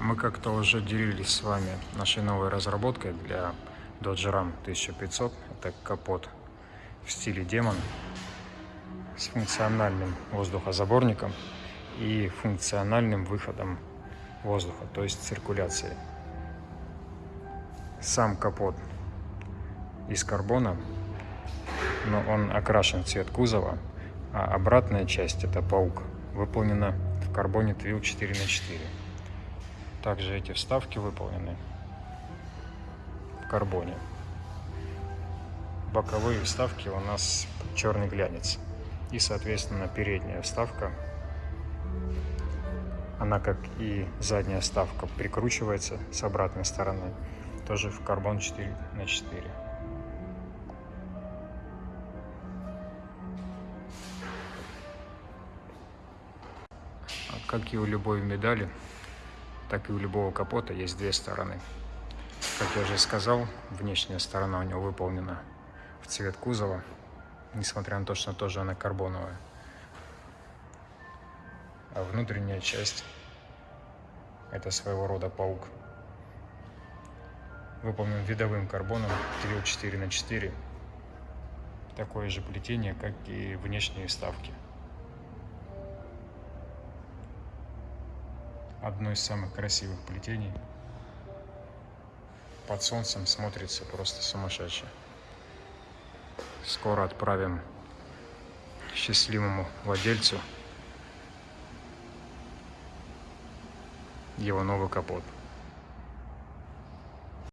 Мы как-то уже делились с вами нашей новой разработкой для Dodge Ram 1500. Это капот в стиле демон с функциональным воздухозаборником и функциональным выходом воздуха, то есть циркуляцией. Сам капот из карбона, но он окрашен в цвет кузова, а обратная часть, это паук, выполнена в карбоне Twil 4 на 4 также эти вставки выполнены в карбоне. Боковые вставки у нас черный глянец. И, соответственно, передняя вставка, она, как и задняя вставка, прикручивается с обратной стороны, тоже в карбон 4 на 4. Как и у любой медали, так и у любого капота есть две стороны. Как я уже сказал, внешняя сторона у него выполнена в цвет кузова, несмотря на то, что тоже она карбоновая. А внутренняя часть – это своего рода паук. Выполнен видовым карбоном Трил 4 на 4 Такое же плетение, как и внешние вставки. Одно из самых красивых плетений. Под солнцем смотрится просто сумасшедше. Скоро отправим счастливому владельцу его новый капот.